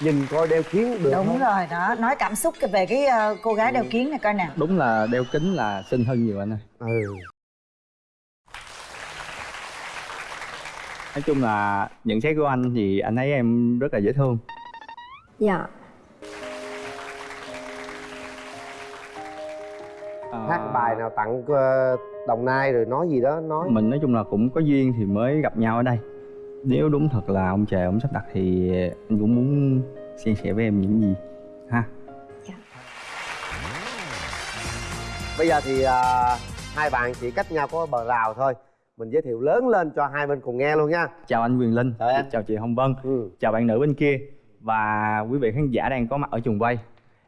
nhìn coi đeo kiến được đúng không? rồi đó. Nói cảm xúc về cái ờ, cô gái đeo kiến này coi nè. Đúng là đeo kính là xinh hơn nhiều anh ơi. Ừ. Nói chung là nhận xét của anh thì anh thấy em rất là dễ thương. Dạ. Ờ, hát bài nào tặng ờ, đồng nai rồi nói gì đó nói. Mình nói chung là cũng có duyên thì mới gặp nhau ở đây nếu đúng thật là ông trời ông sắp đặt thì anh cũng muốn chia sẻ với em những gì ha? Bây giờ thì à, hai bạn chỉ cách nhau có bờ rào thôi. Mình giới thiệu lớn lên cho hai bên cùng nghe luôn nha. Chào anh Quyền Linh. Chào em. chào chị Hồng Vân. Ừ. chào bạn nữ bên kia. Và quý vị khán giả đang có mặt ở trường quay.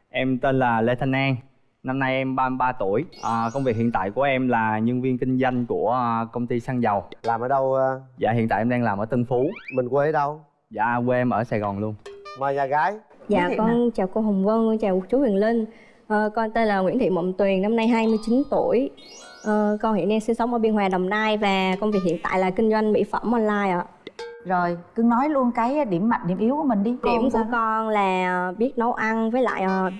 Em tên là Lê Thanh An năm nay em 33 tuổi. À, công việc hiện tại của em là nhân viên kinh doanh của à, công ty xăng dầu. Làm ở đâu à, dạ hiện tại em đang làm ở Tân Phú. Mình quê ở đâu? Dạ quê em ở Sài Gòn luôn. Mời nhà gái. Dạ con chào cô hồng vân con chào chú huyền linh. Ờ, con tên là nguyễn thị mộng tuyền năm nay 29 tuổi. Ờ, con hiện đang sinh sống ở biên hòa đồng nai và công việc hiện tại là kinh doanh mỹ phẩm online ạ. Rồi cứ nói luôn cái điểm mạnh điểm yếu của mình đi. Điểm của con là biết nấu ăn với lại ờ,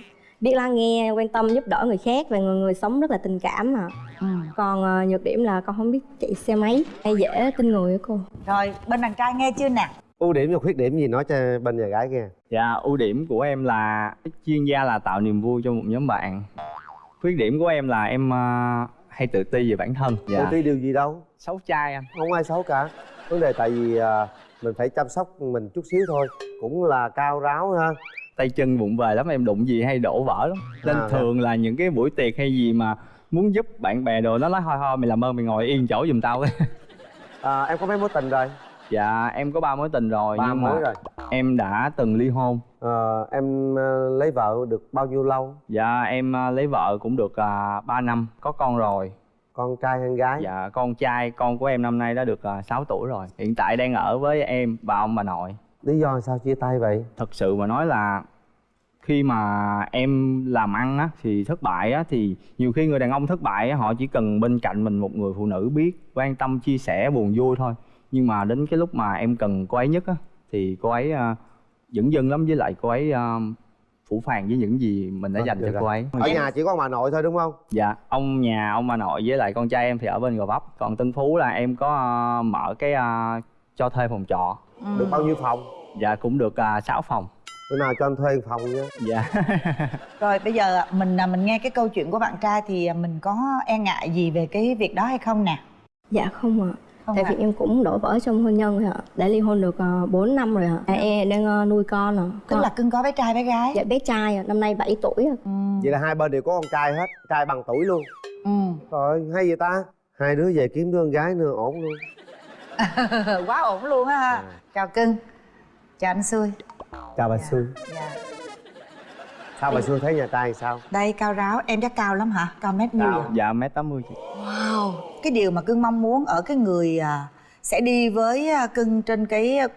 biết lắng nghe quan tâm giúp đỡ người khác và người người sống rất là tình cảm ạ ừ. còn ờ, nhược điểm là con không biết chạy xe máy hay dễ tin người á cô rồi bên đàn trai nghe chưa nè ưu điểm và khuyết điểm gì nói cho bên nhà gái nghe Dạ, ưu điểm của em là chuyên gia là tạo niềm vui cho một nhóm bạn. Khuyết điểm của em là em ờ, hay tự ti về bản thân. dạ. Dạ. ti điều gì đâu Xấu trai anh. không ai xấu cả vấn đề tại vì à, mình phải chăm sóc mình chút xíu thôi cũng là cao ráo ha Tay chân vụng về lắm, em đụng gì hay đổ vỡ lắm. Nên À, thường là những cái buổi tiệc hay gì mà muốn giúp bạn bè đồ nó nói thôi thôi mày làm ơn mày ngồi yên chỗ giùm tao à, em có mấy mối tình rồi Dạ, em có ba mối tình rồi ba nhưng mối mà rồi em đã từng ly hôn. Ờ, em ờ, lấy vợ được bao nhiêu lâu Dạ, em ờ, lấy vợ cũng được uh, 3 năm, có con rồi. con trai hay gái Dạ, con trai, con của em năm nay đã được uh, 6 tuổi rồi. Hiện tại đang ở với em, bà ông bà nội. Lý do sao chia tay vậy? Thật sự mà nói là khi mà em làm ăn á thì thất bại á thì nhiều khi người đàn ông thất bại á họ chỉ cần bên cạnh mình một người phụ nữ biết quan tâm chia sẻ buồn vui thôi. Nhưng mà đến cái lúc mà em cần cô ấy nhất á thì cô ấy uh, dửng dưng lắm. Với lại cô ấy uh, phủ phàng với những gì mình đã Vâng, dành cho rồi. cô ấy. Ở nhà chỉ có bà nội thôi đúng không? Dạ ông nhà ông bà nội với lại con trai em thì ở bên gò vấp. Còn tân phú là em có ờ, mở cái ờ, cho thuê phòng trọ. Ừ. được bao nhiêu phòng? Dạ cũng được uh, 6 phòng. Bữa nào cho anh thuê phòng nha dạ. Rồi bây giờ mình à, mình nghe cái câu chuyện của bạn trai thì à, mình có e ngại gì về cái việc đó hay không nè? Dạ không ạ. Không tại vì em cũng đổ vỡ trong hôn nhân rồi ạ. Đã ly hôn được uh, 4 năm rồi ạ. À, em đang nuôi con ạ. Tức là cưng có bé trai bé gái? Dạ bé trai năm nay 7 tuổi ạ. Ừ. vậy là hai bên đều có con trai hết trai bằng tuổi luôn. Ừ. rồi hay vậy ta? Hai đứa về kiếm đứa con gái nữa ổn luôn quá ổn luôn á ha. À. chào cưng. Chào anh xui. Chào bà Xuân dạ. sao bà Xuân thấy nhà trai sao? Đây cao ráo. Em chắc cao lắm hả? Cao mét nhiêu vậy dạ mét 80 chị. Wow. Cái điều mà cưng mong muốn ở cái người à, sẽ đi với à, cưng trên cái à,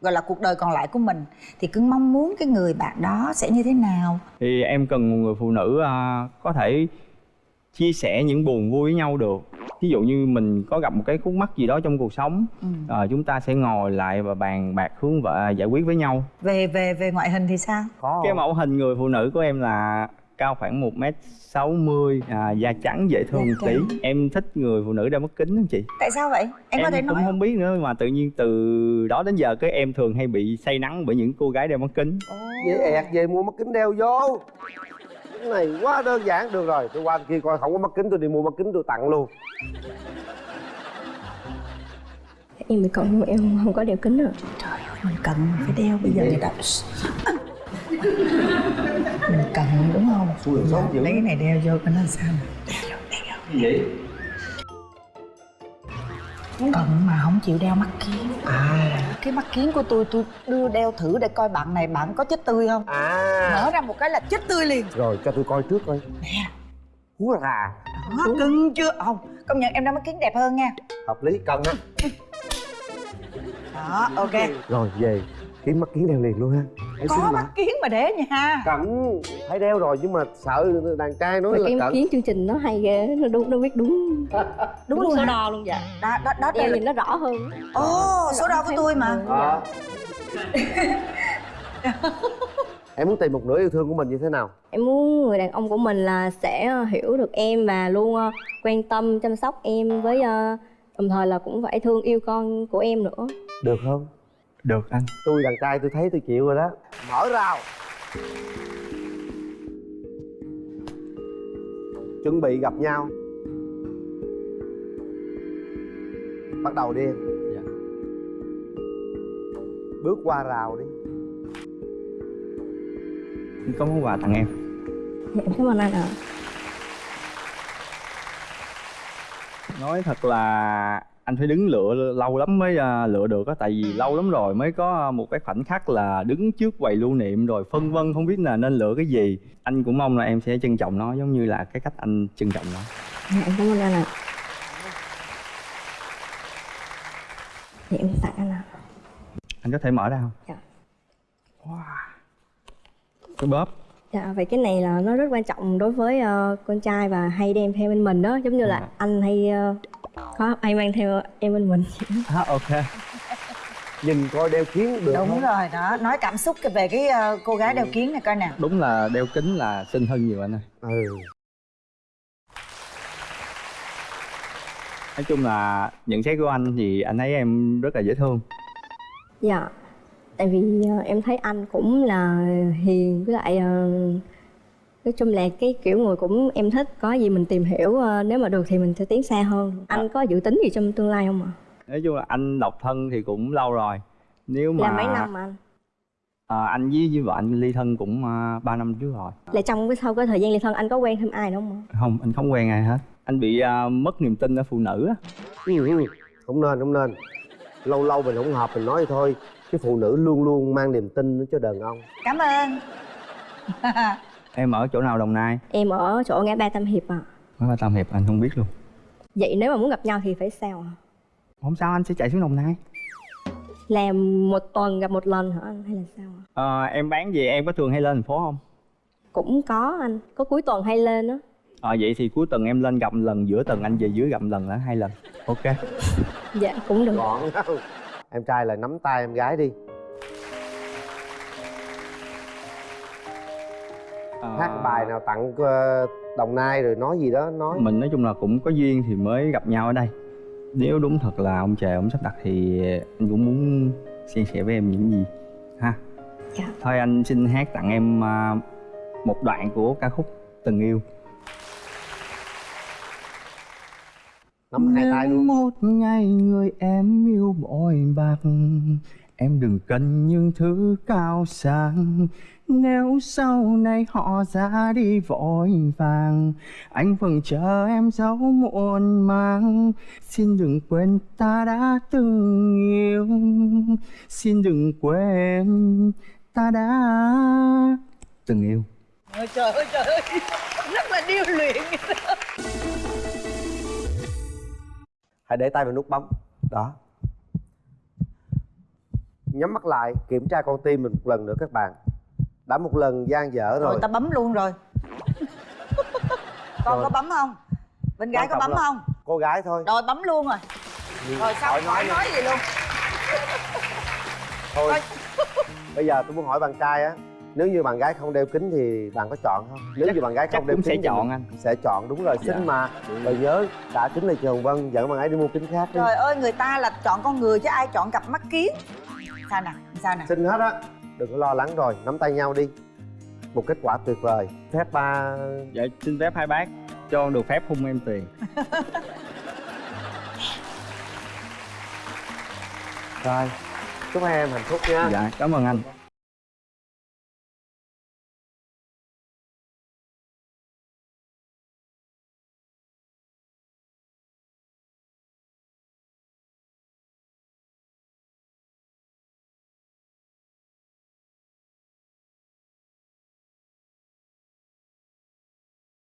gọi là cuộc đời còn lại của mình thì cưng mong muốn cái người bạn đó sẽ như thế nào? Thì em cần một người phụ nữ à, có thể chia sẻ những buồn vui với nhau được ví dụ như mình có gặp một cái khúc mắc gì đó trong cuộc sống ừ. à, chúng ta sẽ ngồi lại và bàn bạc hướng và giải quyết với nhau. Về về về ngoại hình thì sao? Có cái không? mẫu hình người phụ nữ của em là cao khoảng một m sáu mươi à, da trắng dễ thương một tí. em thích người phụ nữ đeo mắt kính đó chị. Tại sao vậy? Em, có thể cũng nói không biết nữa mà tự nhiên từ đó đến giờ cái em thường hay bị say nắng bởi những cô gái đeo mắt kính. Về ẹt về mua mắt kính đeo vô cái này quá đơn giản. Được rồi tôi qua kia coi. Không có mắt kính tôi đi mua mắt kính tôi tặng luôn. Em bị cộng em không, không có đeo kính rồi trời ơi mình cần phải đeo bây giờ người ta mình cần đúng không? Dữ. lấy cái này đeo vô coi nó sao đeo vô đeo. Vô vậy cần mà không chịu đeo mắt kiến. À. Cái mắt kiến của tôi tôi đưa đeo thử để coi bạn này bạn có chết tươi không. À. Mở ra một cái là chết tươi liền. Rồi cho tôi coi trước coi. Nè. Hú rà đó cưng chưa? Không công nhận em đeo mắt kiến đẹp hơn nha. Hợp lý cần á. Đó ok. Rồi về. Kiếm mắt kiến đeo liền luôn ha Em có mắt kiến mà để nha cần phải đeo rồi nhưng mà sợ đàn trai nói mà là cái cận. kiến chương trình nó hay ghê nó đúng nó biết đúng. Đúng luôn số hả? đo luôn dạ. Đó đó đó là nhìn nó rõ hơn. Ồ số đo của tôi mà. Ờ. em muốn tìm một nửa yêu thương của mình như thế nào? Em muốn người đàn ông của mình là sẽ hiểu được em và luôn ờ, quan tâm chăm sóc em với ờ, đồng thời là cũng phải thương yêu con của em nữa. Được không được anh. Tôi đàn trai tôi thấy tôi chịu rồi đó. Mở rào. Chuẩn bị gặp nhau. Bắt đầu đi em. Dạ. bước qua rào đi. Có món quà tặng em? Dạ, em cảm ơn anh ạ. Nói thật là anh phải đứng lựa lâu lắm mới à, lựa được á. Tại vì lâu lắm rồi mới có một cái khoảnh khắc là đứng trước quầy lưu niệm rồi phân vân không biết là nên lựa cái gì. Anh cũng mong là em sẽ trân trọng nó giống như là cái cách anh trân trọng nó. Dạ, em cảm ơn anh ạ. Dạ, em tặng anh ạ. Anh có thể mở ra không? Dạ. wow. Cái bóp. Dạ, vậy cái này là nó rất quan trọng đối với ờ, con trai và hay đem theo bên mình đó. Giống như là Dạ. anh hay ờ, có hay mang theo em bên mình. À, ok. Nhìn coi đeo kiến được đúng không? rồi đó. Nói cảm xúc về cái ờ, cô gái đeo kiến này coi nè. Đúng là đeo kính là xinh hơn nhiều anh ơi. Ừ. Nói chung là nhận xét của anh thì anh thấy em rất là dễ thương. Dạ, tại vì ờ, em thấy anh cũng là hiền với lại ờ, Nói chung là cái kiểu người cũng em thích Có gì mình tìm hiểu ờ, nếu mà được thì mình sẽ tiến xa hơn. Anh có dự tính gì trong tương lai không ạ? nói chung là anh độc thân thì cũng lâu rồi. Nếu mà Là mấy năm mà anh? à, anh với với vợ anh ly thân cũng uh, 3 năm trước rồi. Là trong cái sau cái thời gian ly thân anh có quen thêm ai nữa không ạ? không anh không quen ai hết. Anh bị à, mất niềm tin ở phụ nữ á. Không nên không nên. Lâu lâu mình không hợp mình nói thôi. Cái phụ nữ luôn luôn mang niềm tin cho đàn ông. Cảm ơn em ở chỗ nào đồng nai? Em ở chỗ ngã ba Tam Hiệp ạ. Mới ba tam hiệp anh không biết luôn. Vậy nếu mà muốn gặp nhau thì phải sao ạ? không sao anh sẽ chạy xuống đồng nai. Làm một tuần gặp một lần hả anh hay là sao ạ? Ờ, em bán gì em có thường hay lên thành phố không? Cũng có anh, có cuối tuần hay lên á. Ờ vậy thì cuối tuần em lên gặp một lần giữa tuần anh về dưới gặp một lần là hai lần. Ok. Dạ cũng được. Gọn. Em trai là nắm tay em gái đi Ờ, hát bài nào tặng ờ, đồng nai rồi nói gì đó nói. Mình nói chung là cũng có duyên thì mới gặp nhau ở đây. Nếu đúng thật là ông trời ông sắp đặt thì anh cũng muốn chia sẻ với em những gì ha? Dạ. thôi anh xin hát tặng em à, một đoạn của ca khúc từng yêu. Nắm hai tay luôn. Một ngày người em yêu bội bạc Em đừng cần những thứ cao sang Nếu sau này họ ra đi vội vàng Anh vẫn chờ em dấu muộn màng. Xin đừng quên ta đã từng yêu. Xin đừng quên ta đã từng yêu. Ôi trời ơi trời ơi. Rất là điêu luyện. Hãy để tay vào nút bấm. Đó. Nhắm mắt lại kiểm tra con tim mình một lần nữa các bạn đã một lần gian dở rồi rồi. ta bấm luôn rồi. Con Rồi. có bấm không? Bên gái có bấm không? cô gái thôi. Rồi bấm luôn rồi. Rồi sao Khỏi khỏi nữa. nói gì luôn? Thôi bây giờ tôi muốn hỏi bạn trai á nếu như bạn gái không đeo kính thì bạn có chọn không? Nếu Chắc- như bạn gái không đeo cũng kính sẽ chọn anh. sẽ chọn đúng rồi xinh Dạ. mà. Rồi nhớ đã kính là trường vân dẫn bạn ấy đi mua kính khác đi. Trời ơi người ta là chọn con người chứ ai chọn cặp mắt kiến. Sao nè sao nè? Xinh hết á đừng có lo lắng rồi nắm tay nhau đi. Một kết quả tuyệt vời. Phép ba Dạ xin phép hai bác cho được phép hung em tiền. Rồi chúc hai em hạnh phúc nha. Dạ cảm ơn anh